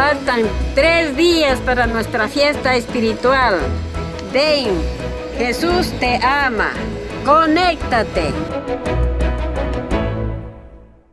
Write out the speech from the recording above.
Faltan tres días para nuestra fiesta espiritual. Ven, Jesús te ama. Conéctate.